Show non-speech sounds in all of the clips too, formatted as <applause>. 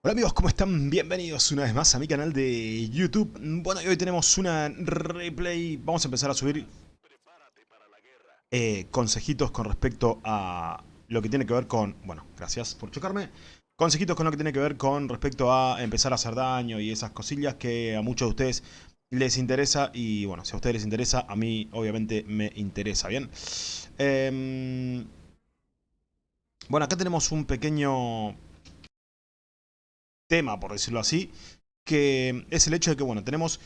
Hola amigos, ¿cómo están? Bienvenidos una vez más a mi canal de YouTube. Bueno, y hoy tenemos una replay. Vamos a empezar a subir eh, consejitos con respecto a lo que tiene que ver con... Bueno, gracias por chocarme. Consejitos con lo que tiene que ver con respecto a empezar a hacer daño y esas cosillas que a muchos de ustedes les interesa. Y bueno, si a ustedes les interesa, a mí obviamente me interesa, ¿bien? Em, bueno, acá tenemos un pequeño tema, por decirlo así, que es el hecho de que, bueno, tenemos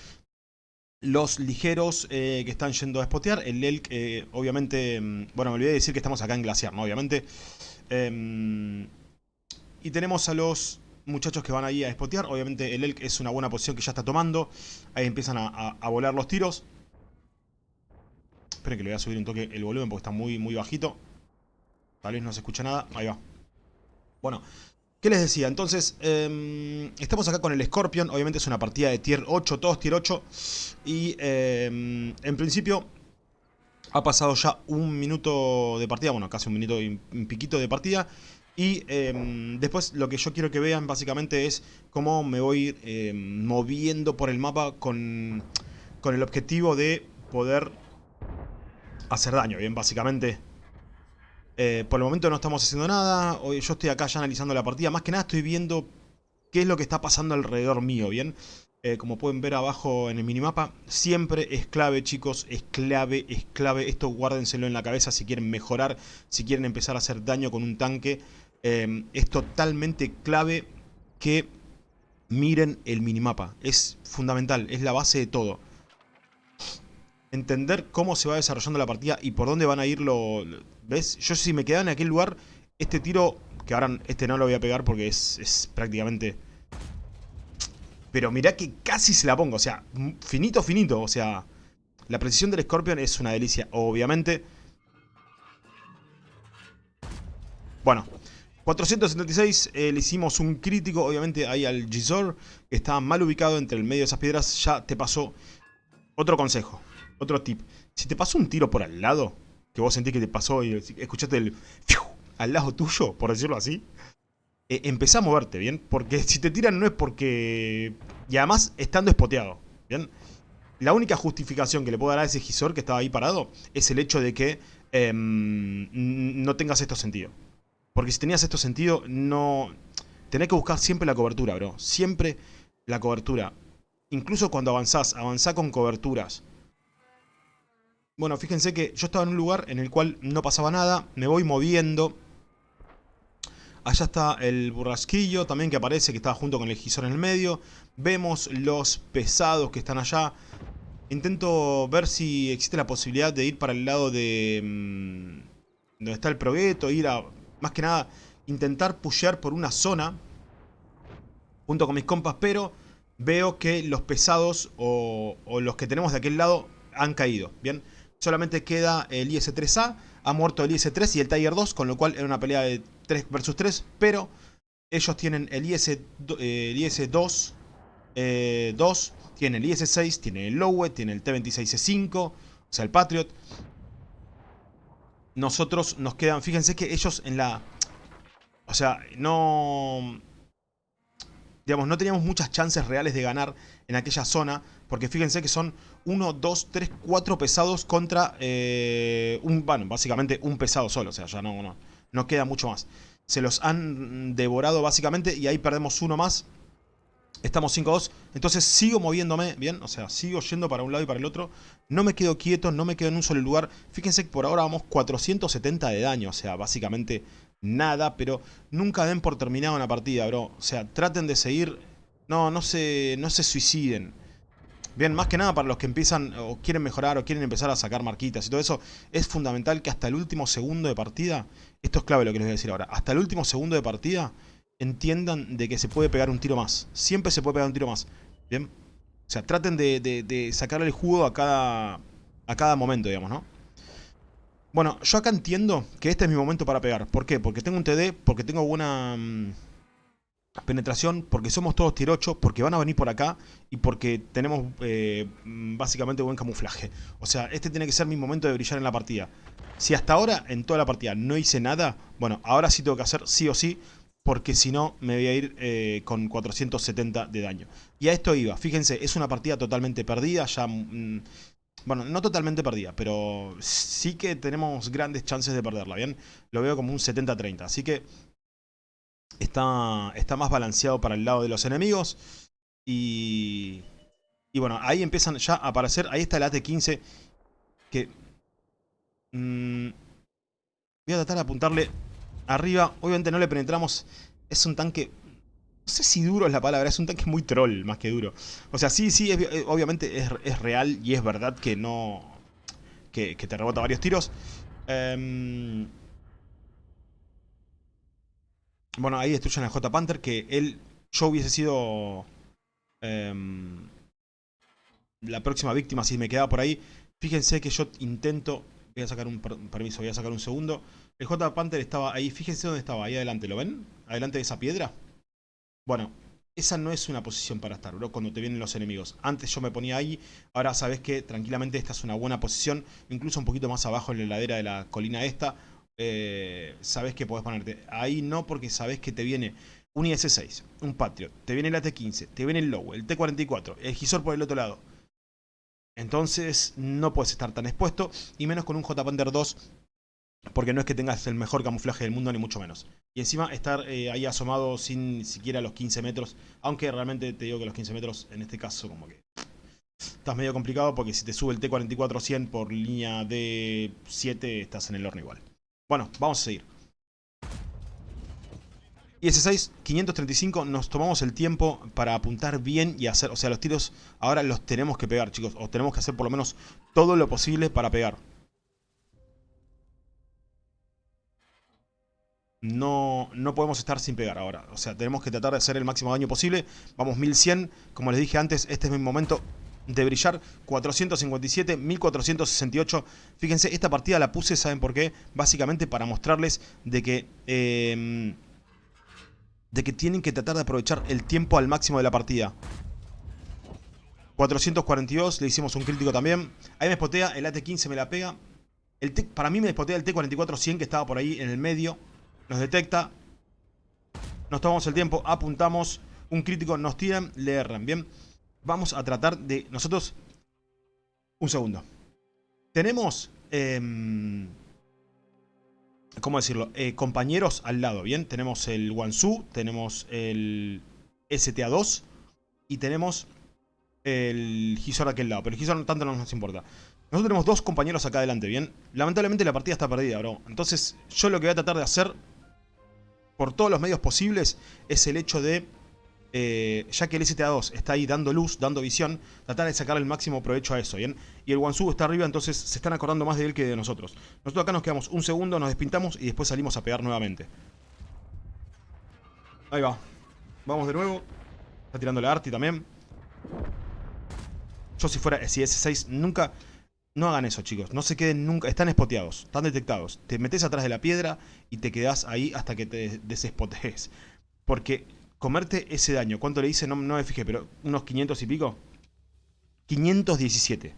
los ligeros eh, que están yendo a spotear. El Elk, eh, obviamente, mm, bueno, me olvidé de decir que estamos acá en Glaciar, ¿no? Obviamente. Em, y tenemos a los muchachos que van ahí a spotear. Obviamente el Elk es una buena posición que ya está tomando. Ahí empiezan a, volar los tiros. Esperen que le voy a subir un toque el volumen porque está muy, muy bajito. Tal vez no se escucha nada. Ahí va. Bueno, ¿Qué les decía? Entonces, em, estamos acá con el Scorpion. Obviamente es una partida de tier 8, todos tier 8. Y em, en principio ha pasado ya un minuto de partida. Bueno, casi un minuto y un piquito de partida. Y em, después lo que yo quiero que vean básicamente es cómo me voy moviendo por el mapa con, con el objetivo de poder hacer daño. Bien, básicamente eh, por el momento no estamos haciendo nada. Yo estoy acá ya analizando la partida. Más que nada estoy viendo qué es lo que está pasando alrededor mío, ¿bien? Eh, como pueden ver abajo en el minimapa, siempre es clave, chicos, es clave, es clave. Esto guárdenselo en la cabeza si quieren mejorar, si quieren empezar a hacer daño con un tanque. Eh, es totalmente clave que miren el minimapa. Es fundamental, es la base de todo entender cómo se va desarrollando la partida y por dónde van a ir los... ¿Ves? Yo si me quedaba en aquel lugar, este tiro, que ahora este no lo voy a pegar porque es, prácticamente... Pero mirá que casi se la pongo, o sea, finito, finito, o sea... La precisión del Scorpion es una delicia, obviamente. Bueno, 476, eh, le hicimos un crítico, obviamente, ahí al Gizor, que estaba mal ubicado entre el medio de esas piedras, ya te pasó. Otro consejo, otro tip. Si te pasó un tiro por al lado, que vos sentís que te pasó y escuchaste el... al lado tuyo, por decirlo así. Eh, a moverte, ¿bien? Porque si te tiran no es porque... Y además estando espoteado, ¿bien? La única justificación que le puedo dar a ese gisor que estaba ahí parado es el hecho de que em, no tengas esto sentido. Porque si tenías esto sentido, no... Tenés que buscar siempre la cobertura, bro. Siempre la cobertura. Incluso cuando avanzás, avanzá con coberturas. Bueno, fíjense que yo estaba en un lugar en el cual no pasaba nada, me voy moviendo. Allá está el burrasquillo también que aparece, que estaba junto con el gisor en el medio. Vemos los pesados que están allá. Intento ver si existe la posibilidad de ir para el lado de... Mmm, donde está el progueto, ir a... Más que nada, intentar pushear por una zona. Junto con mis compas, pero veo que los pesados o los que tenemos de aquel lado han caído. Bien, solamente queda el IS-3A, ha muerto el IS-3 y el Tiger 2, con lo cual era una pelea de 3 versus 3, pero ellos tienen el IS-2, IS 2 tienen el IS-6, tienen el Lowe, tienen el T-26C5, o sea el Patriot. Nosotros nos quedan, fíjense que ellos en la... O sea, no digamos, no teníamos muchas chances reales de ganar en aquella zona, porque fíjense que son 1, 2, 3, 4 pesados contra eh, un, bueno, básicamente un pesado solo, o sea, ya no, no, no queda mucho más. Se los han devorado básicamente y ahí perdemos uno más. Estamos 5-2, entonces sigo moviéndome, bien, o sea, sigo yendo para un lado y para el otro. No me quedo quieto, no me quedo en un solo lugar. Fíjense que por ahora vamos 470 de daño, o sea, básicamente nada, pero nunca den por terminado una partida, bro. O sea, traten de seguir... No, no se, no se suiciden. Bien, más que nada para los que empiezan o quieren mejorar o quieren empezar a sacar marquitas y todo eso, es fundamental que hasta el último segundo de partida, esto es clave lo que les voy a decir ahora, hasta el último segundo de partida entiendan de que se puede pegar un tiro más. Siempre se puede pegar un tiro más. Bien, o sea, traten de, sacarle el jugo a cada, a cada momento, digamos, ¿no? Bueno, yo acá entiendo que este es mi momento para pegar. ¿Por qué? Porque tengo un TD, porque tengo buena mm, penetración, porque somos todos tier 8, porque van a venir por acá y porque tenemos eh, básicamente buen camuflaje. O sea, este tiene que ser mi momento de brillar en la partida. Si hasta ahora, en toda la partida, no hice nada, bueno, ahora sí tengo que hacer sí o sí porque si no me voy a ir eh, con 470 de daño. Y a esto iba, fíjense, es una partida totalmente perdida, ya... Mm, bueno, no totalmente perdida, pero sí que tenemos grandes chances de perderla, ¿bien? Lo veo como un 70-30, así que está, está más balanceado para el lado de los enemigos. Y, y bueno, ahí empiezan ya a aparecer, ahí está el AT-15 que... Mmm, voy a tratar de apuntarle arriba. Obviamente no le penetramos. Es un tanque... No sé si duro es la palabra, es un tanque muy troll más que duro. O sea, sí, sí, eh, obviamente es, real y es verdad que no... Que, te rebota varios tiros. Em, bueno, ahí destruyen a J. Panther, que él... Yo hubiese sido... Em, la próxima víctima si me quedaba por ahí. Fíjense que yo intento... Voy a sacar un permiso, voy a sacar un segundo. El J. Panther estaba ahí. Fíjense dónde estaba. Ahí adelante. ¿Lo ven? Adelante de esa piedra. Bueno, esa no es una posición para estar, bro, cuando te vienen los enemigos. Antes yo me ponía ahí, ahora sabes que tranquilamente esta es una buena posición, incluso un poquito más abajo en la ladera de la colina esta, eh, sabes que podés ponerte. Ahí no porque sabes que te viene un IS-6, un Patriot, te viene el AT-15, te viene el Low, el T-44, el Gisor por el otro lado. Entonces no puedes estar tan expuesto, y menos con un J-Panther 2 porque no es que tengas el mejor camuflaje del mundo, ni mucho menos. Y encima estar eh, ahí asomado sin siquiera los 15 metros. Aunque realmente te digo que los 15 metros, en este caso, como que... Estás medio complicado porque si te sube el T-44-100 por línea de 7, estás en el horno igual. Bueno, vamos a seguir. IS-6, 535, nos tomamos el tiempo para apuntar bien y hacer... O sea, los tiros ahora los tenemos que pegar, chicos. O tenemos que hacer por lo menos todo lo posible para pegar. no, no podemos estar sin pegar ahora. O sea, tenemos que tratar de hacer el máximo daño posible. Vamos 1100. Como les dije antes, este es mi momento de brillar. 457, 1468. Fíjense, esta partida la puse, ¿saben por qué? Básicamente para mostrarles de que... Em, de que tienen que tratar de aprovechar el tiempo al máximo de la partida. 442, le hicimos un crítico también. Ahí me spotea, el AT-15 me la pega. El para mí me spotea el T-44-100 que estaba por ahí en el medio. Nos detecta. Nos tomamos el tiempo, apuntamos. Un crítico nos tiran, le erran. Bien. Vamos a tratar de... Nosotros... Un segundo. Tenemos... Em, ¿Cómo decirlo? Eh, compañeros al lado, ¿bien? Tenemos el Wansu, tenemos el STA-2 y tenemos el Gisor de aquel lado. Pero el Gisor tanto no nos importa. Nosotros tenemos dos compañeros acá adelante, ¿bien? Lamentablemente la partida está perdida, bro. Entonces yo lo que voy a tratar de hacer por todos los medios posibles es el hecho de, eh, ya que el STA2 está ahí dando luz, dando visión, tratar de sacar el máximo provecho a eso, ¿bien? Y el Wansu está arriba, entonces se están acordando más de él que de nosotros. Nosotros acá nos quedamos un segundo, nos despintamos y después salimos a pegar nuevamente. Ahí va. Vamos de nuevo. Está tirando la Arti también. Yo si fuera, si S6 nunca... No hagan eso, chicos. No se queden nunca. Están espoteados. Están detectados. Te metes atrás de la piedra y te quedas ahí hasta que te desespotees. Porque comerte ese daño, ¿cuánto le hice? No, me fijé, pero unos 500 y pico. 517.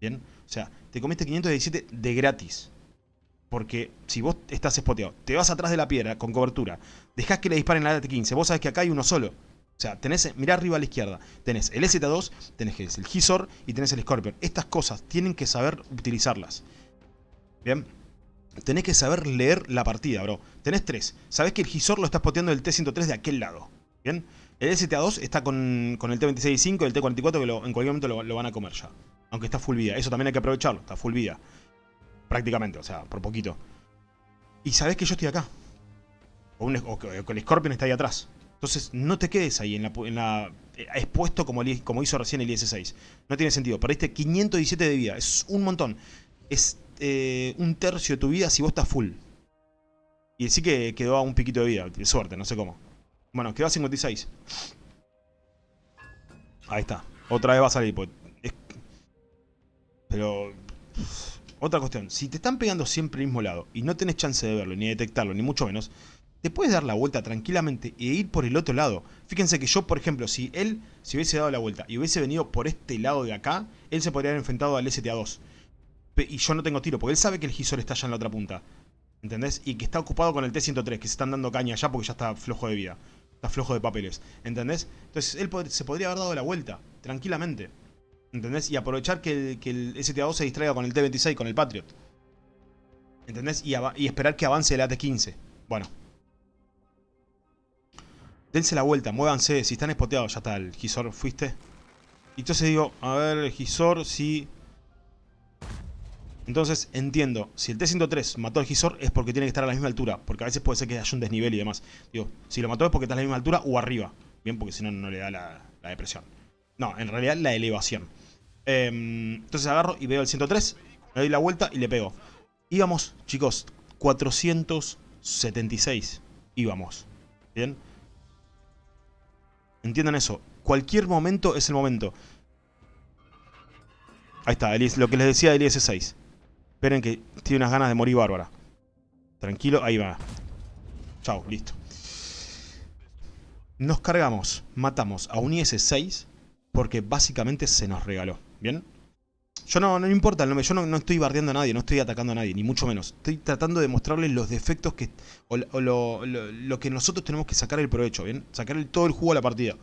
¿Bien? O sea, te comiste 517 de gratis. Porque si vos estás espoteado, te vas atrás de la piedra con cobertura, dejás que le disparen la AT-15, vos sabés que acá hay uno solo. O sea, tenés, mirá arriba a la izquierda, tenés el ST2, tenés el Gisor y tenés el Scorpion. Estas cosas tienen que saber utilizarlas. Bien. Tenés que saber leer la partida, bro. Tenés tres. Sabés que el Gisor lo estás poteando del T-103 de aquel lado. Bien. El STA2 está con, el T-26-5 y el T-44 que en cualquier momento lo, van a comer ya. Aunque está full vida. Eso también hay que aprovecharlo. Está full vida. Prácticamente, o sea, por poquito. Y sabés que yo estoy acá. O, que el Scorpion está ahí atrás. Entonces no te quedes ahí en la, eh, expuesto como, como hizo recién el IS-6. No tiene sentido. Perdiste 517 de vida. Es un montón. Es eh, un tercio de tu vida si vos estás full. Y sí que quedó a un piquito de vida. De suerte, no sé cómo. Bueno, quedó a 56. Ahí está. Otra vez va a salir. Pues, pero... Otra cuestión. Si te están pegando siempre al mismo lado y no tenés chance de verlo, ni detectarlo, ni mucho menos te puedes dar la vuelta tranquilamente e ir por el otro lado. Fíjense que yo, por ejemplo, si él se hubiese dado la vuelta y hubiese venido por este lado de acá, él se podría haber enfrentado al STA-2. Y yo no tengo tiro, porque él sabe que el Gisor está allá en la otra punta. ¿Entendés? Y que está ocupado con el T-103, que se están dando caña ya porque ya está flojo de vida. Está flojo de papeles. ¿Entendés? Entonces él se podría haber dado la vuelta, tranquilamente. ¿Entendés? Y aprovechar que el, que el STA-2 se distraiga con el T-26, con el Patriot. ¿Entendés? Y, esperar que avance el AT-15. Bueno. Dense la vuelta, muévanse. Si están espoteados, ya está. El Gisor, ¿fuiste? Y entonces digo, a ver, Gisor, si... Entonces entiendo, si el T-103 mató al Gisor es porque tiene que estar a la misma altura, porque a veces puede ser que haya un desnivel y demás. Digo, si lo mató es porque está a la misma altura o arriba. Bien, porque si no, no le da la, depresión. No, en realidad la elevación. Em, entonces agarro y veo el 103, me doy la vuelta y le pego. Íbamos, chicos, 476 íbamos. ¿Bien? Entiendan eso. Cualquier momento es el momento. Ahí está, lo que les decía del IS-6. Esperen que tiene unas ganas de morir bárbara. Tranquilo, ahí va. Chao, listo. Nos cargamos, matamos a un IS-6 porque básicamente se nos regaló. ¿Bien? Yo no, no importa el nombre, yo no, estoy bardeando a nadie, no estoy atacando a nadie, ni mucho menos. Estoy tratando de mostrarles los defectos que o, lo, que nosotros tenemos que sacar el provecho, ¿bien? Sacar todo el jugo a la partida.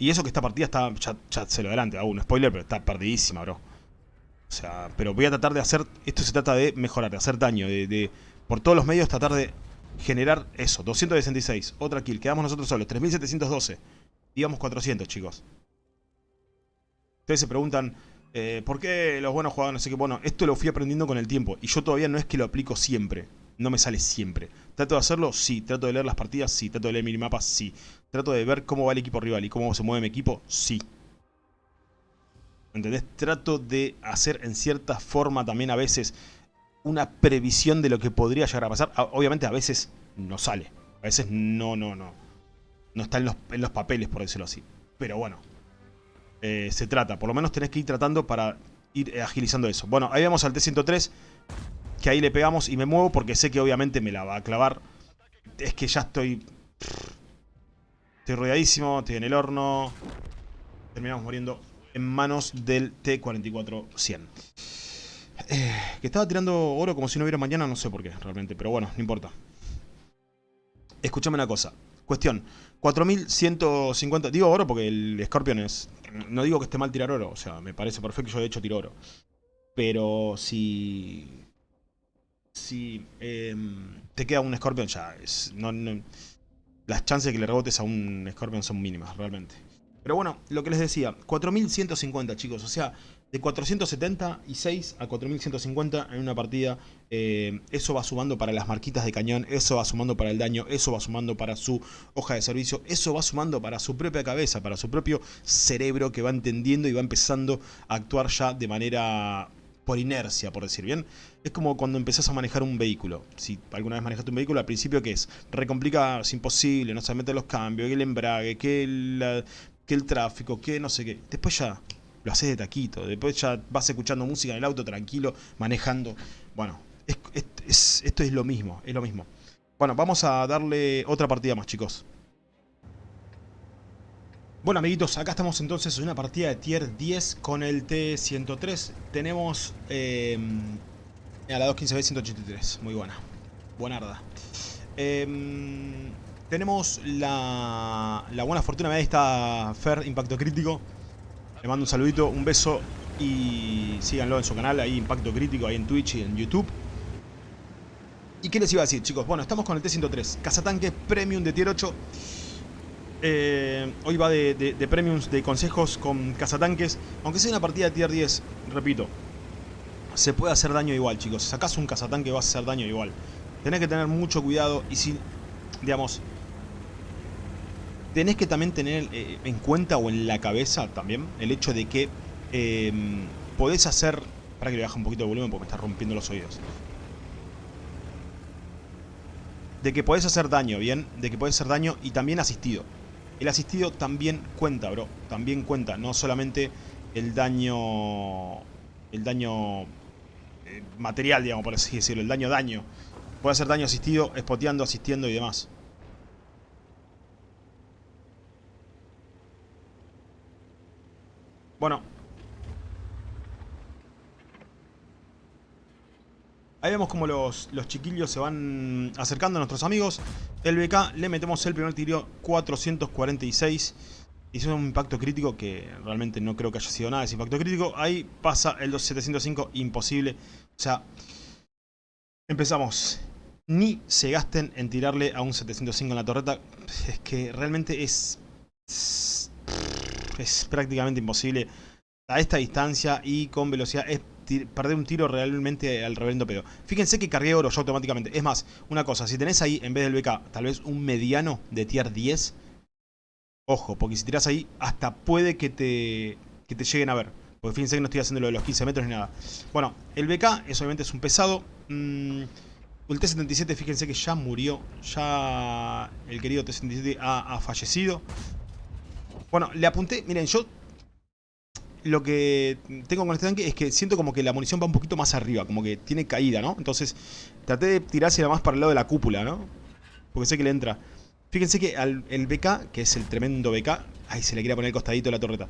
Y eso que esta partida está, ya, se lo adelante, hago un spoiler, pero está perdidísima, bro. O sea, pero voy a tratar de hacer... Esto se trata de mejorar, de hacer daño, de, por todos los medios tratar de generar eso. 266, otra kill, quedamos nosotros solos. 3712. Digamos 400, chicos. Ustedes se preguntan, eh, ¿por qué los buenos jugadores? Así que bueno, esto lo fui aprendiendo con el tiempo. Y yo todavía no es que lo aplico siempre. No me sale siempre. ¿Trato de hacerlo? Sí. ¿Trato de leer las partidas? Sí. ¿Trato de leer minimapas? Sí. ¿Trato de ver cómo va el equipo rival y cómo se mueve mi equipo? Sí. ¿Entendés? Trato de hacer en cierta forma también a veces una previsión de lo que podría llegar a pasar. Obviamente a veces no sale. A veces no, no, no. No está en los, papeles, por decirlo así. Pero bueno. Eh, se trata. Por lo menos tenés que ir tratando para ir agilizando eso. Bueno, ahí vamos al T-103. Que ahí le pegamos y me muevo porque sé que obviamente me la va a clavar. Es que ya estoy... Estoy rodeadísimo, estoy en el horno. Terminamos muriendo en manos del T-44-100. Eh, que estaba tirando oro como si no hubiera mañana, no sé por qué realmente, pero bueno, no importa. Escúchame una cosa. Cuestión, 4150... Digo oro porque el Scorpion es... No digo que esté mal tirar oro, o sea, me parece perfecto, yo de hecho tiro oro. Pero si... Si em, te queda un Scorpion ya, las chances de que le rebotes a un Scorpion son mínimas, realmente. Pero bueno, lo que les decía, 4150 chicos, o sea, de 476 a 4150 en una partida, eh, eso va sumando para las marquitas de cañón, eso va sumando para el daño, eso va sumando para su hoja de servicio, eso va sumando para su propia cabeza, para su propio cerebro que va entendiendo y va empezando a actuar ya de manera por inercia, por decir bien. Es como cuando empezás a manejar un vehículo. Si alguna vez manejaste un vehículo, al principio, ¿qué es? Recomplica, es imposible, no se mete los cambios, que el embrague, que el, que el tráfico, que no sé qué. Después ya lo haces de taquito, después ya vas escuchando música en el auto tranquilo, manejando. Bueno, esto es lo mismo, es lo mismo. Bueno, vamos a darle otra partida más, chicos. Bueno, amiguitos, acá estamos entonces en una partida de tier 10 con el T103. Tenemos eh, a la 215B183, muy buena, buenarda. Eh, tenemos la, buena fortuna, de esta Fer Impacto Crítico. Le mando un saludito, un beso y síganlo en su canal, ahí Impacto Crítico, ahí en Twitch y en YouTube. ¿Y qué les iba a decir, chicos? Bueno, estamos con el T-103, cazatanque Premium de Tier 8. Eh, hoy va de, de, premiums, de consejos con cazatanques. Aunque sea una partida de Tier 10, repito, se puede hacer daño igual, chicos. Si sacas un cazatanque vas a hacer daño igual. Tenés que tener mucho cuidado y si, digamos, tenés que también tener eh, en cuenta o en la cabeza también el hecho de que em, podés hacer... Para que le baje un poquito de volumen porque me está rompiendo los oídos. De que podés hacer daño, ¿bien? De que podés hacer daño y también asistido. El asistido también cuenta, bro. También cuenta. No solamente el daño... El daño eh, material, digamos, por así decirlo. El daño daño. Puede hacer daño asistido, espoteando, asistiendo y demás. Bueno. Ahí vemos como los, los chiquillos se van acercando a nuestros amigos. El BK le metemos el primer tiro 446. Hizo un impacto crítico que realmente no creo que haya sido nada ese impacto crítico. Ahí pasa el 705, imposible. O sea, empezamos. Ni se gasten en tirarle a un 705 en la torreta. Es que realmente. Es prácticamente imposible a esta distancia y con velocidad. Es perder un tiro realmente al reverendo pedo. Fíjense que cargué oro yo automáticamente. Es más, una cosa, si tenés ahí en vez del BK tal vez un mediano de tier 10 Ojo, porque si tiras ahí, hasta puede que te, que te lleguen a ver. Porque fíjense que no estoy haciendo lo de los 15 metros ni nada. Bueno, el BK es, obviamente es un pesado. Mm, el T-77, fíjense que ya murió. Ya el querido T-77 ha, ha, fallecido. Bueno, le apunté. Miren, yo lo que tengo con este tanque es que siento como que la munición va un poquito más arriba. Como que tiene caída, ¿no? Entonces traté de tirársela más para el lado de la cúpula, ¿no? Porque sé que le entra. Fíjense que al, BK, que es el tremendo BK, ahí se le quería poner el costadito de la torreta,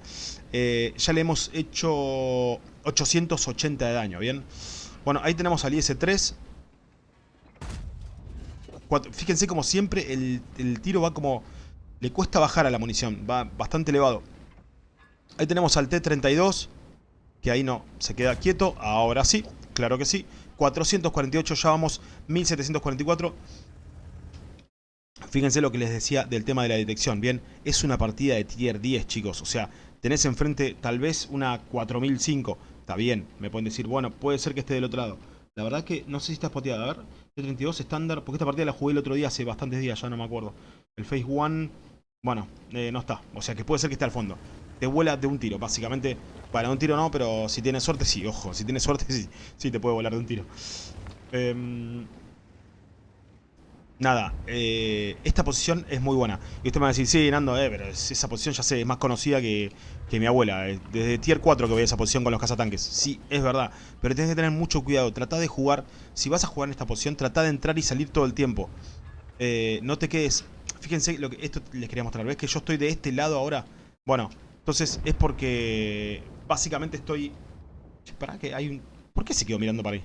eh, ya le hemos hecho 880 de daño, ¿bien? Bueno, ahí tenemos al IS-3. Fíjense como siempre el tiro va como... Le cuesta bajar a la munición, va bastante elevado. Ahí tenemos al T-32, que ahí no, se queda quieto, ahora sí, claro que sí. 448, ya vamos 1744. Fíjense lo que les decía del tema de la detección. Bien, es una partida de tier 10, chicos. O sea, tenés enfrente tal vez una 4005. Está bien, me pueden decir, bueno, puede ser que esté del otro lado. La verdad que no sé si está spoteada. A ver, el 32 estándar, porque esta partida la jugué el otro día, hace bastantes días, ya no me acuerdo. El Phase 1, bueno, eh, no está. O sea que puede ser que esté al fondo. Te vuela de un tiro, básicamente. Para un tiro no, pero si tienes suerte, sí. Ojo, si tienes suerte, <laughs> sí. Sí te puede volar de un tiro. Eh... Nada, eh, esta posición es muy buena. Y usted me va a decir, sí, Nando, eh, pero esa posición ya sé, es más conocida que, mi abuela. Eh, desde tier 4 que voy a esa posición con los cazatanques. Sí, es verdad. Pero tienes que tener mucho cuidado. Trata de jugar, si vas a jugar en esta posición, trata de entrar y salir todo el tiempo. Eh, no te quedes... Fíjense, lo que esto les quería mostrar. ¿Ves que yo estoy de este lado ahora? Bueno, entonces es porque básicamente estoy... ¿Para que hay un... ¿Por qué se quedó mirando para ahí?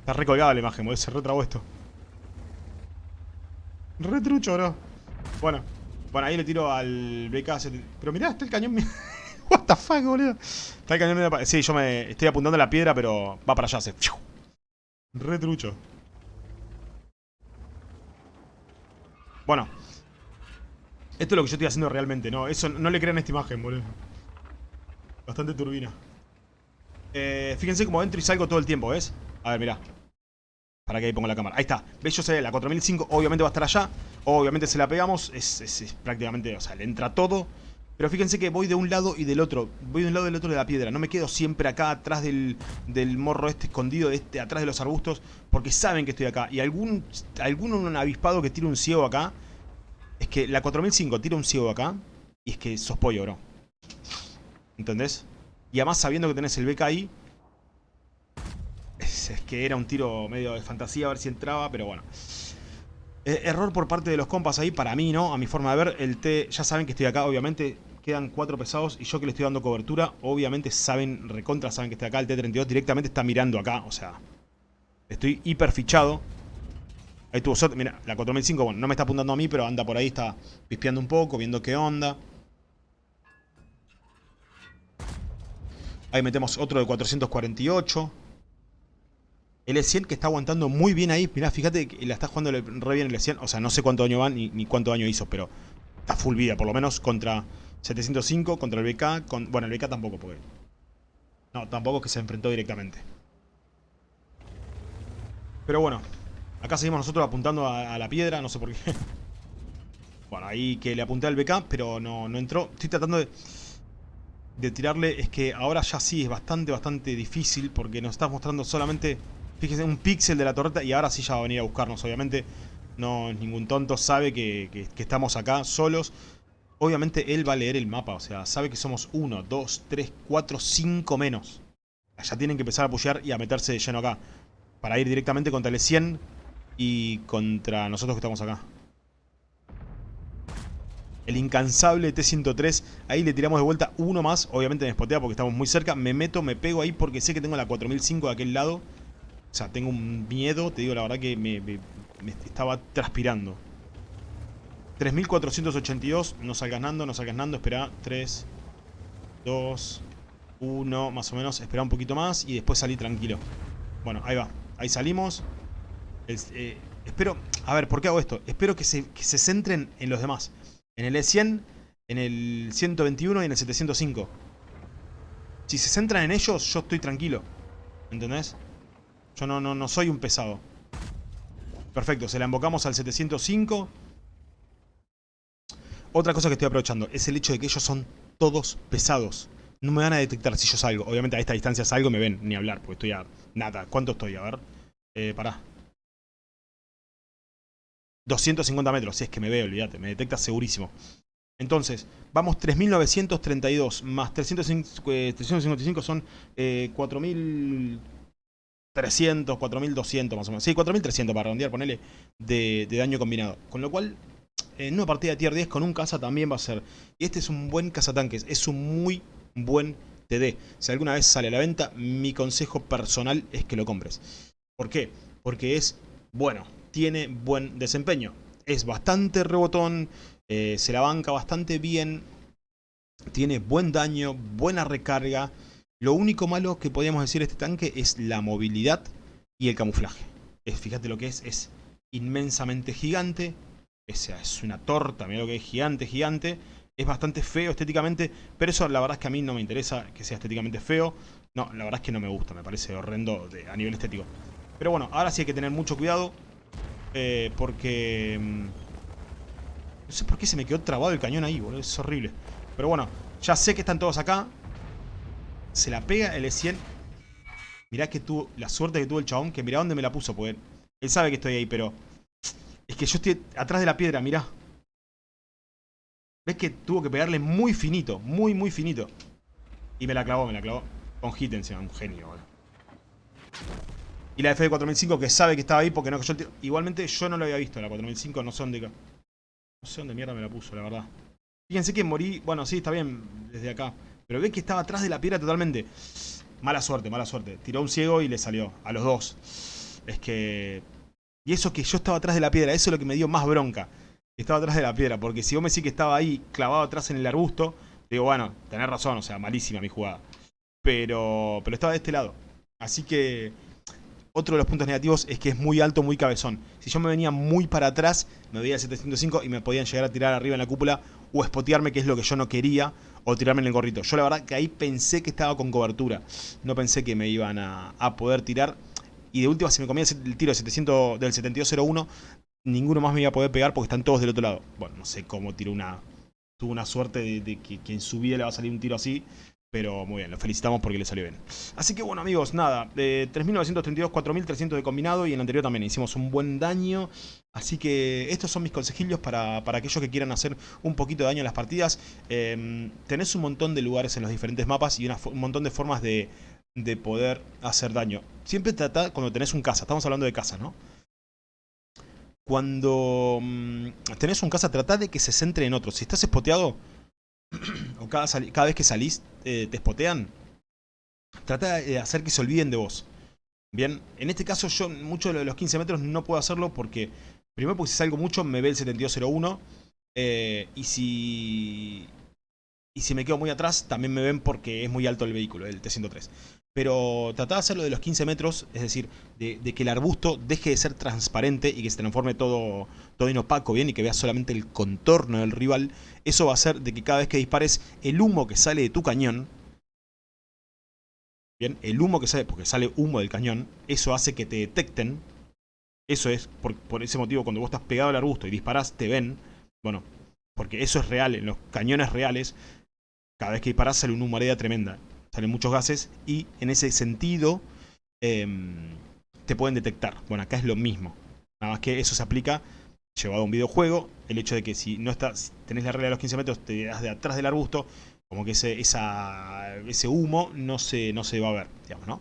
Está recolgada la imagen, se retrabó esto. Retrucho, bro. Bueno. Bueno, ahí le tiro al BK. Pero mirá, está el cañón... <laughs> What the fuck, boludo. Está el cañón... Sí, yo me estoy apuntando a la piedra, pero va para allá. Se... Retrucho. Bueno. Esto es lo que yo estoy haciendo realmente, ¿no? Eso no le crean esta imagen, boludo. Bastante turbina. Eh, fíjense cómo entro y salgo todo el tiempo, ¿ves? A ver, mirá. Para que ahí pongo la cámara. Ahí está. ¿Ves? Yo sé, la 4005 obviamente va a estar allá. Obviamente se la pegamos. Es, prácticamente, o sea, le entra todo. Pero fíjense que voy de un lado y del otro. Voy de un lado y del otro de la piedra. No me quedo siempre acá atrás del, morro este escondido, este, atrás de los arbustos. Porque saben que estoy acá. Y algún, algún avispado que tire un ciego acá. Es que la 4005 tira un ciego acá. Y es que sos pollo, bro. ¿Entendés? Y además sabiendo que tenés el BK ahí es, que era un tiro medio de fantasía a ver si entraba, pero bueno. Eh, error por parte de los compas ahí, para mí, ¿no? A mi forma de ver, el T, ya saben que estoy acá, obviamente. Quedan cuatro pesados y yo que le estoy dando cobertura, obviamente saben, recontra saben que estoy acá. El T-32 directamente está mirando acá, o sea, estoy hiper fichado. Ahí tuvo suerte, mira, la 4005, bueno, no me está apuntando a mí, pero anda por ahí, está pispeando un poco, viendo qué onda. Ahí metemos otro de 448. El E100 que está aguantando muy bien ahí. Mirá, fíjate que la está jugando re bien el E100. O sea, no sé cuánto daño van ni, cuánto daño hizo, pero está full vida. Por lo menos contra 705, contra el BK. Bueno, el BK tampoco, porque... No, tampoco que se enfrentó directamente. Pero bueno, acá seguimos nosotros apuntando a, la piedra, no sé por qué. <laughs> Bueno, ahí que le apunté al BK, pero no, no entró. Estoy tratando de, tirarle. Es que ahora ya sí es bastante, bastante difícil porque nos está mostrando solamente Fíjese, un píxel de la torreta y ahora sí ya va a venir a buscarnos, obviamente. No es ningún tonto, sabe que, estamos acá solos. Obviamente él va a leer el mapa, o sea, sabe que somos 1, 2, 3, 4, 5 menos. Ya tienen que empezar a pushear y a meterse de lleno acá. Para ir directamente contra el 100 y contra nosotros que estamos acá. El incansable T-103. Ahí le tiramos de vuelta uno más. Obviamente me spotea porque estamos muy cerca. Me meto, me pego ahí porque sé que tengo la 4005 de aquel lado. O sea, tengo un miedo, te digo la verdad que me, me estaba transpirando. 3482, no salgas nando, no salgas nando, espera, 3, 2, 1, más o menos, espera un poquito más y después salí tranquilo. Bueno, ahí va, ahí salimos. Eh, espero, a ver, ¿por qué hago esto? Espero que se, se centren en los demás. En el E100, en el 121 y en el 705. Si se centran en ellos, yo estoy tranquilo. ¿Entendés? Yo no, no, no soy un pesado. Perfecto, se la invocamos al 705. Otra cosa que estoy aprovechando es el hecho de que ellos son todos pesados. No me van a detectar si yo salgo. Obviamente a esta distancia salgo y me ven, ni hablar, porque estoy a nada. ¿Cuánto estoy? A ver. Eh, pará. 250 metros, si es que me veo, olvídate, me detecta segurísimo. Entonces, vamos 3.932 más 355 son eh, 4.300, 4.200 más o menos. Sí, 4.300 para redondear, ponele, de daño combinado. Con lo cual, en una partida de tier 10 con un caza también va a ser. Y este es un buen cazatanques, es un muy buen TD. Si alguna vez sale a la venta, mi consejo personal es que lo compres. ¿Por qué? Porque es bueno, tiene buen desempeño. Es bastante rebotón, eh, se la banca bastante bien, tiene buen daño, buena recarga. Lo único malo que podríamos decir de este tanque es la movilidad y el camuflaje. Es, fíjate lo que es, es inmensamente gigante, esa es una torta, mira lo que es gigante, gigante. Es bastante feo estéticamente, pero eso la verdad es que a mí no me interesa que sea estéticamente feo. No, la verdad es que no me gusta, me parece horrendo a nivel estético. Pero bueno, ahora sí hay que tener mucho cuidado. Eh, porque... Mm, no sé por qué se me quedó trabado el cañón ahí, boludo. Es horrible. Pero bueno, ya sé que están todos acá. Se la pega el E100. Mirá que tuvo la suerte que tuvo el chabón, que mirá dónde me la puso, porque él sabe que estoy ahí, pero es que yo estoy atrás de la piedra, mirá. ¿Ves que tuvo que pegarle muy finito? Muy, muy finito. Y me la clavó, me la clavó. Con hit encima, un genio, boludo. Y la F 4005 que sabe que estaba ahí porque no. Igualmente yo no lo había visto, la 4005, no sé dónde... No sé dónde mierda me la puso, la verdad. Fíjense que morí... Bueno, sí, está bien desde acá. Pero ven que estaba atrás de la piedra totalmente. Mala suerte, mala suerte. Tiró un ciego y le salió. A los dos. Es que... Y eso que yo estaba atrás de la piedra, eso es lo que me dio más bronca. Estaba atrás de la piedra, porque si vos me decís que estaba ahí clavado atrás en el arbusto, digo, bueno, tenés razón, o sea, malísima mi jugada. Pero, pero estaba de este lado. Así que otro de los puntos negativos es que es muy alto, muy cabezón. Si yo me venía muy para atrás, me veía el 705 y me podían llegar a tirar arriba en la cúpula o espotearme, que es lo que yo no quería, o tirarme en el gorrito. Yo la verdad que ahí pensé que estaba con cobertura. No pensé que me iban a, a poder tirar. Y de última, si me comía el tiro 700, del 7201, ninguno más me iba a poder pegar porque están todos del otro lado. Bueno, no sé cómo tiró una... Tuvo una suerte de, que quien subía le va a salir un tiro así. Pero muy bien, lo felicitamos porque le salió bien. Así que bueno amigos, nada, de 3.932, 4.300 de combinado y en el anterior también hicimos un buen daño. Así que estos son mis consejillos para, para aquellos que quieran hacer un poquito de daño en las partidas. Eh, tenés un montón de lugares en los diferentes mapas y un montón de formas de, de poder hacer daño. Siempre trata cuando tenés un casa, estamos hablando de casa, ¿no? Cuando mm, tenés un casa, trata de que se centre en otros. Si estás espoteado, <clears throat> o cada, cada vez que salís eh, te espotean, trata de hacer que se olviden de vos. Bien, en este caso yo mucho de los 15 metros no puedo hacerlo porque, primero porque si salgo mucho me ve el 7201 eh, y si y si me quedo muy atrás también me ven porque es muy alto el vehículo, el T103. Pero tratá de hacerlo de los 15 metros, es decir, de, que el arbusto deje de ser transparente y que se transforme todo, todo en opaco, bien, y que veas solamente el contorno del rival. Eso va a hacer de que cada vez que dispares, el humo que sale de tu cañón, bien, el humo que sale, porque sale humo del cañón, eso hace que te detecten. Eso es, por, por ese motivo, cuando vos estás pegado al arbusto y disparás, te ven. Bueno, porque eso es real, en los cañones reales, cada vez que disparás sale una humareda tremenda salen muchos gases y en ese sentido em, te pueden detectar. Bueno, acá es lo mismo. Nada más que eso se aplica llevado a un videojuego. El hecho de que si no estás, tenés la regla de los 15 metros, te das de atrás del arbusto, como que ese, humo no se, no se va a ver, digamos, ¿no?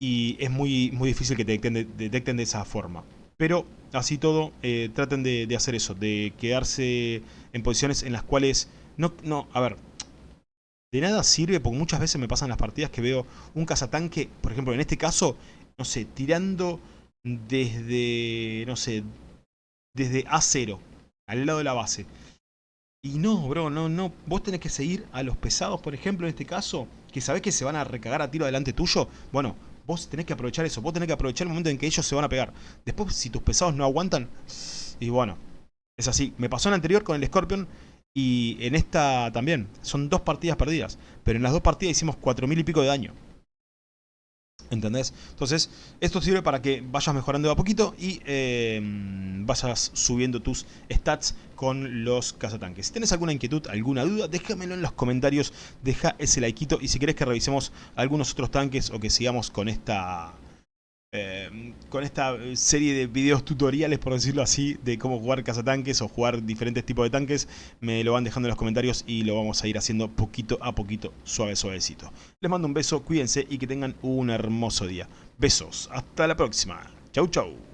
Y es muy, muy difícil que te detecten de, esa forma. Pero así todo, eh, traten de, de, hacer eso, de quedarse en posiciones en las cuales... No, no, a ver, de nada sirve, porque muchas veces me pasan las partidas que veo un cazatanque, por ejemplo, en este caso, no sé, tirando desde, no sé, desde A0, al lado de la base. Y no, bro, no, no. Vos tenés que seguir a los pesados, por ejemplo, en este caso, que sabés que se van a recagar a tiro adelante tuyo. Bueno, vos tenés que aprovechar eso. Vos tenés que aprovechar el momento en que ellos se van a pegar. Después, si tus pesados no aguantan, y bueno, es así. Me pasó en la anterior con el Scorpion y en esta también. Son dos partidas perdidas. Pero en las dos partidas hicimos 4000 y pico de daño. ¿Entendés? Entonces, esto sirve para que vayas mejorando a poquito y eh, vayas subiendo tus stats con los cazatanques. Si tienes alguna inquietud, alguna duda, déjamelo en los comentarios, deja ese likeito y si querés que revisemos algunos otros tanques o que sigamos con esta eh, con esta serie de videos tutoriales, por decirlo así, de cómo jugar cazatanques o jugar diferentes tipos de tanques, me lo van dejando en los comentarios y lo vamos a ir haciendo poquito a poquito, suave, suavecito. Les mando un beso, cuídense y que tengan un hermoso día. Besos, hasta la próxima. Chau, chau.